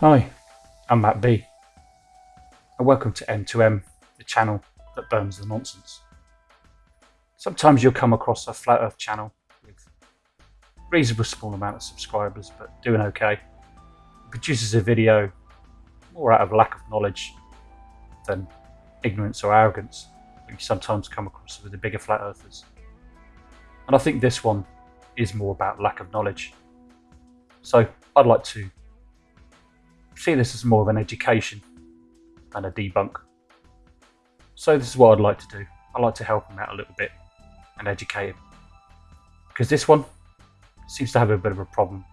Hi, I'm Matt B, and welcome to M2M, the channel that burns the nonsense. Sometimes you'll come across a flat earth channel with a reasonably small amount of subscribers, but doing okay. It produces a video more out of lack of knowledge than ignorance or arrogance that you sometimes come across with the bigger flat earthers. And I think this one is more about lack of knowledge. So I'd like to see this as more of an education and a debunk. So this is what I'd like to do. I'd like to help him out a little bit and educate him. Because this one seems to have a bit of a problem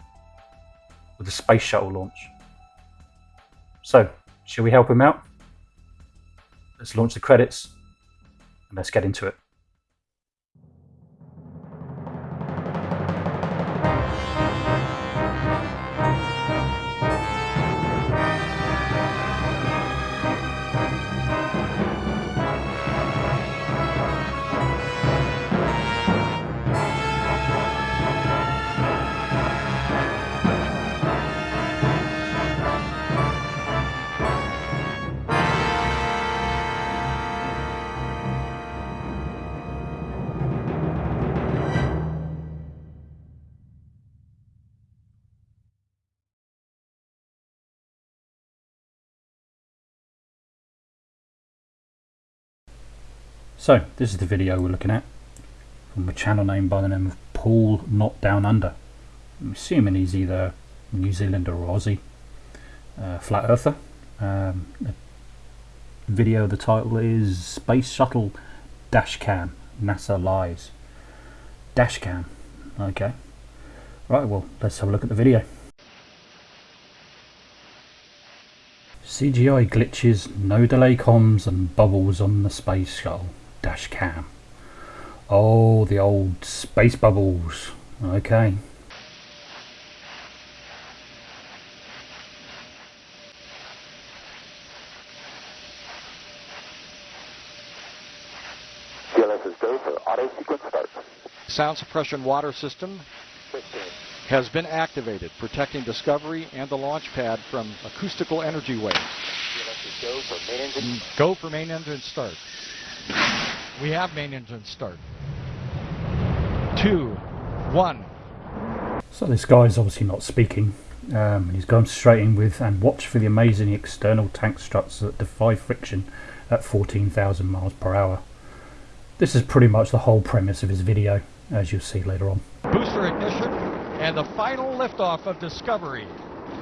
with the space shuttle launch. So, shall we help him out? Let's launch the credits and let's get into it. So this is the video we're looking at from a channel name by the name of Paul Not Down Under. I'm assuming he's either New Zealander or Aussie, uh, flat earther. Um, the video, the title is Space Shuttle Dash Cam, NASA Lies. Dash Cam, okay. Right, well, let's have a look at the video. CGI glitches, no delay comms and bubbles on the space shuttle dash cam. Oh, the old space bubbles. Okay. CLS is go for auto sequence start. Sound suppression water system has been activated, protecting Discovery and the launch pad from acoustical energy waves. CLS is go for main engine. Mm, go for main engine start. We have main engine start. Two, one. So this guy's obviously not speaking. Um, he's gone straight in with and watch for the amazing external tank struts that defy friction at 14,000 miles per hour. This is pretty much the whole premise of his video, as you'll see later on. Booster ignition and the final liftoff of Discovery.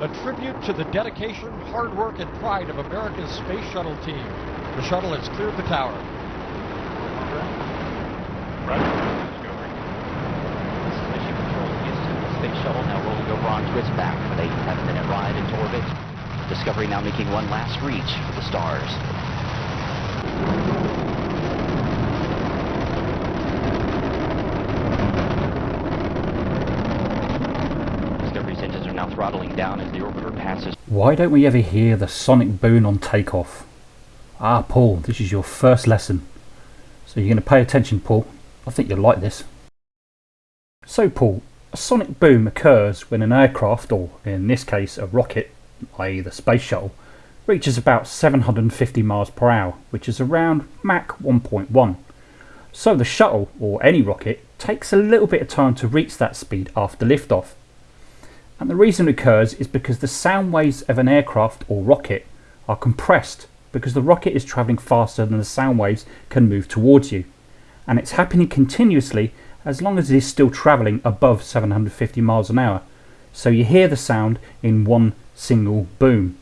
A tribute to the dedication, hard work, and pride of America's space shuttle team. The shuttle has cleared the tower. This is Mission Control Houston. The space shuttle now rolling over onto its back with a 10-minute ride into orbit. Discovery now making one last reach for the stars. Discovery's engines are now throttling down as the orbiter passes Why don't we ever hear the sonic boom on takeoff? Ah, Paul, this is your first lesson. So you're going to pay attention, Paul. I think you'll like this. So, Paul, a sonic boom occurs when an aircraft, or in this case a rocket, i.e. the space shuttle, reaches about 750 miles per hour, which is around Mach 1.1. So the shuttle, or any rocket, takes a little bit of time to reach that speed after liftoff. And the reason it occurs is because the sound waves of an aircraft or rocket are compressed because the rocket is travelling faster than the sound waves can move towards you. And it's happening continuously as long as it is still travelling above 750 miles an hour. So you hear the sound in one single boom.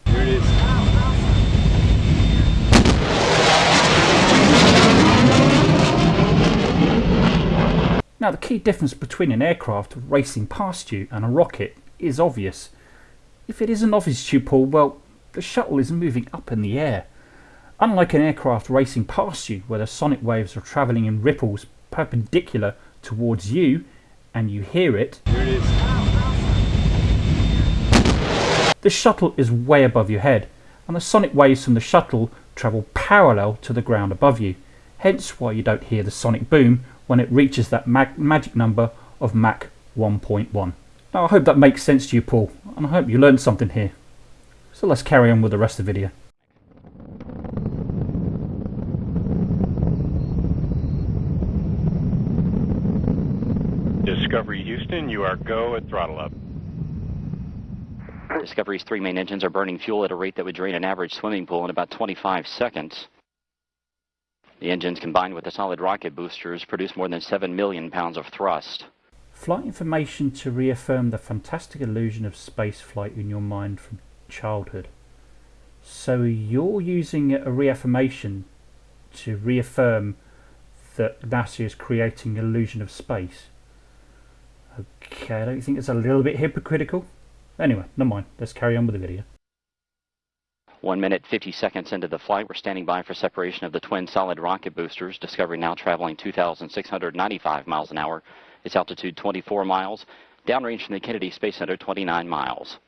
Now the key difference between an aircraft racing past you and a rocket is obvious. If it isn't obvious to you, Paul, well, the shuttle is moving up in the air. Unlike an aircraft racing past you, where the sonic waves are travelling in ripples perpendicular towards you, and you hear it, the shuttle is way above your head, and the sonic waves from the shuttle travel parallel to the ground above you, hence why you don't hear the sonic boom when it reaches that mag magic number of Mach 1.1. Now I hope that makes sense to you Paul, and I hope you learned something here. So let's carry on with the rest of the video. Discovery Houston, you are go at throttle up. Discovery's three main engines are burning fuel at a rate that would drain an average swimming pool in about 25 seconds. The engines combined with the solid rocket boosters produce more than 7 million pounds of thrust. Flight information to reaffirm the fantastic illusion of space flight in your mind from childhood. So you're using a reaffirmation to reaffirm that NASA is creating illusion of space. Okay, I don't think it's a little bit hypocritical. Anyway, never mind. Let's carry on with the video. One minute, 50 seconds into the flight, we're standing by for separation of the twin solid rocket boosters. Discovery now traveling 2,695 miles an hour. Its altitude 24 miles. Downrange from the Kennedy Space Center 29 miles.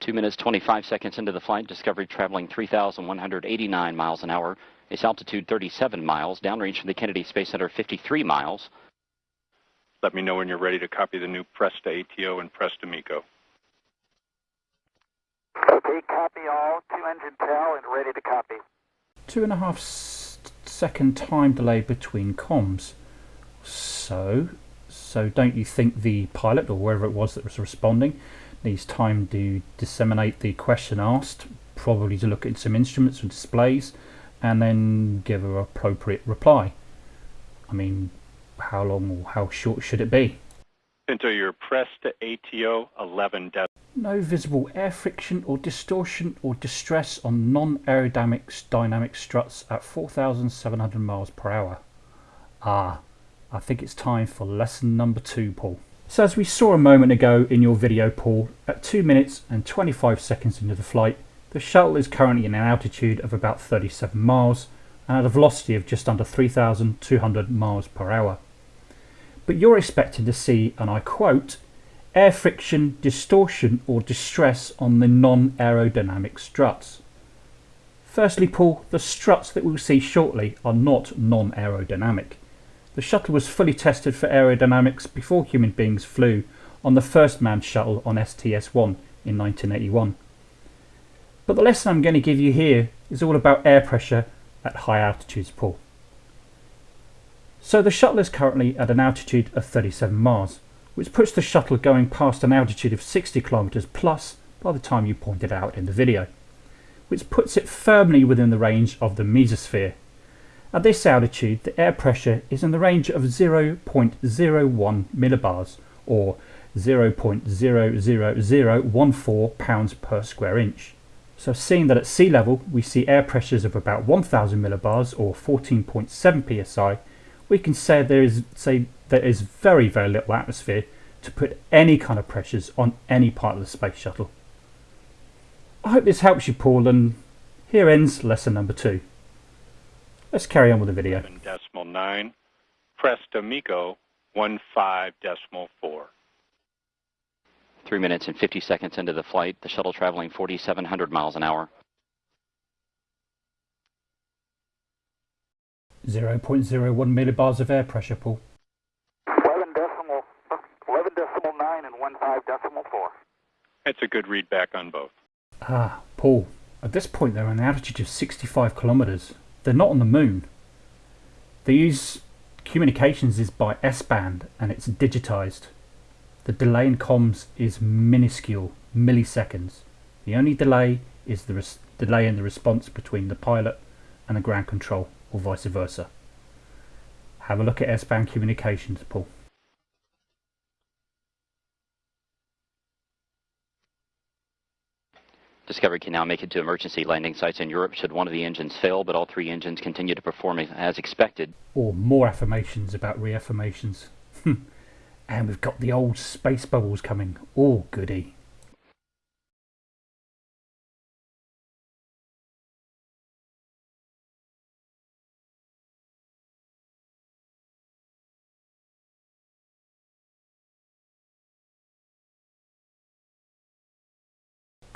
Two minutes, 25 seconds into the flight, Discovery traveling 3,189 miles an hour. Its altitude 37 miles, downrange from the Kennedy Space Center 53 miles. Let me know when you're ready to copy the new Press to ATO and Press to MECO. Okay, copy all. Two engine TAL and ready to copy. Two and a half s- second time delay between comms. So, so don't you think the pilot or whoever it was that was responding needs time to disseminate the question asked, probably to look at some instruments and displays, and then give an appropriate reply? I mean, how long or how short should it be? Into your to ATO 11 dec- No visible air friction or distortion or distress on non-aerodynamic dynamic struts at 4,700 miles per hour. Ah, I think it's time for lesson number two, Paul. So as we saw a moment ago in your video, Paul, at 2 minutes and 25 seconds into the flight, the shuttle is currently in an altitude of about 37 miles and at a velocity of just under 3,200 miles per hour. But you're expecting to see, and I quote, air friction, distortion or distress on the non-aerodynamic struts. Firstly, Paul, the struts that we'll see shortly are not non-aerodynamic. The shuttle was fully tested for aerodynamics before human beings flew on the first manned shuttle on STS-1 in 1981. But the lesson I'm going to give you here is all about air pressure at high altitudes, Paul. So the shuttle is currently at an altitude of 37 miles, which puts the shuttle going past an altitude of 60 kilometers plus by the time you pointed out in the video, which puts it firmly within the range of the mesosphere. At this altitude, the air pressure is in the range of 0.01 millibars or 0.00014 pounds per square inch. So seeing that at sea level we see air pressures of about 1000 millibars or 14.7 psi, we can say there is say there is very very little atmosphere to put any kind of pressures on any part of the space shuttle. I hope this helps you Paul and here ends lesson number two. Let's carry on with the video. 11 decimal 9. Press to MECO 15 decimal 4. Three minutes and 50 seconds into the flight, the shuttle traveling 4,700 miles an hour. 0.01 millibars of air pressure, Paul. 11 decimal, 11 decimal 9 and 1 5 decimal 4. That's a good read back on both. Ah, Paul. At this point, they're on an altitude of 65 kilometers. They're not on the moon. They use communications is by S band and it's digitized. The delay in comms is minuscule, milliseconds. The only delay is the delay in the response between the pilot and the ground control, or vice versa. Have a look at S band communications, Paul. Discovery can now make it to emergency landing sites in Europe should one of the engines fail, but all three engines continue to perform as expected. Or more affirmations about reaffirmations. and we've got the old space bubbles coming. All goody.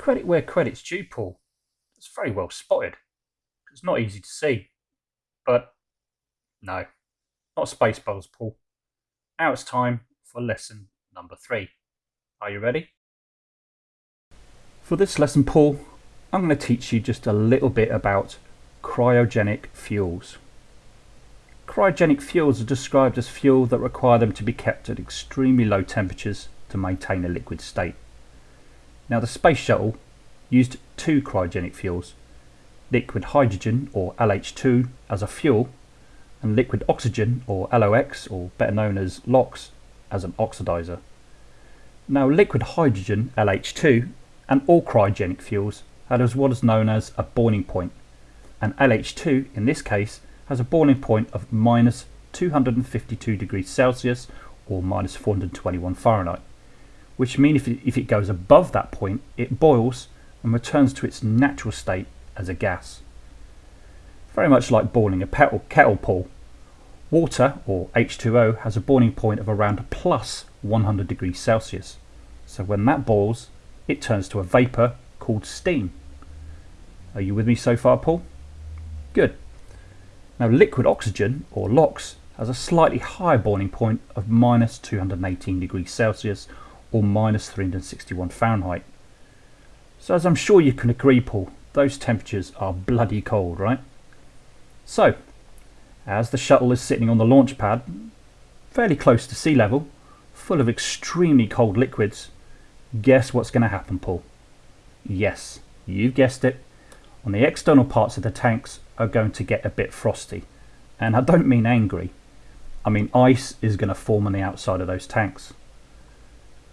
Credit where credit's due, Paul. That's very well spotted. It's not easy to see. But no, not space bubbles, Paul. Now it's time for lesson number three. Are you ready? For this lesson, Paul, I'm going to teach you just a little bit about cryogenic fuels. Cryogenic fuels are described as fuel that require them to be kept at extremely low temperatures to maintain a liquid state. Now the space shuttle used two cryogenic fuels, liquid hydrogen or LH2 as a fuel and liquid oxygen or LO2 or better known as LOX as an oxidizer. Now liquid hydrogen LH2 and all cryogenic fuels has what is known as a boiling point and LH2 in this case has a boiling point of minus 252 degrees Celsius or minus 421 Fahrenheit which means if it, if it goes above that point it boils and returns to its natural state as a gas. Very much like boiling a kettle, kettle Paul. Water, or H2O, has a boiling point of around plus 100 degrees Celsius. So when that boils, it turns to a vapour called steam. Are you with me so far, Paul? Good. Now liquid oxygen, or LOX, has a slightly higher boiling point of minus 218 degrees Celsius or minus 361 Fahrenheit. So as I'm sure you can agree, Paul, those temperatures are bloody cold, right? So, as the shuttle is sitting on the launch pad, fairly close to sea level, full of extremely cold liquids, guess what's going to happen, Paul? Yes, you've guessed it. On the external parts of the tanks are going to get a bit frosty. And I don't mean angry. I mean ice is going to form on the outside of those tanks.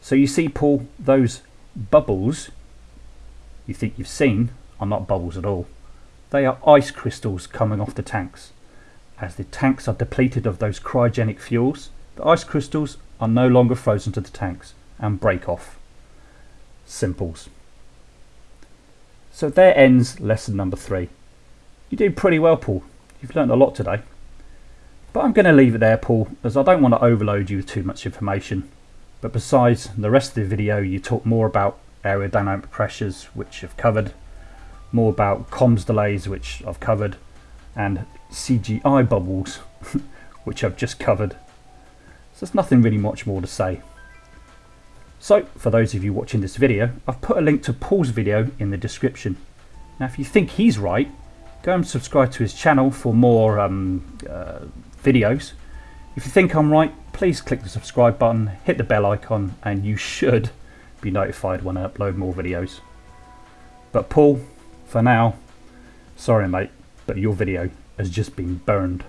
So you see, Paul, those bubbles you think you've seen are not bubbles at all. They are ice crystals coming off the tanks. As the tanks are depleted of those cryogenic fuels, the ice crystals are no longer frozen to the tanks and break off. Simples. So there ends lesson number three. You did pretty well, Paul. You've learned a lot today. But I'm going to leave it there, Paul, as I don't want to overload you with too much information. But besides the rest of the video, you talk more about aerodynamic pressures, which I've covered, more about comms delays, which I've covered, and CGI bubbles, which I've just covered. So there's nothing really much more to say. So, for those of you watching this video, I've put a link to Paul's video in the description. Now, if you think he's right, go and subscribe to his channel for more um, uh, videos. If you think I'm right, please click the subscribe button, hit the bell icon, and you should be notified when I upload more videos. But Paul, for now, sorry mate, but your video has just been burned.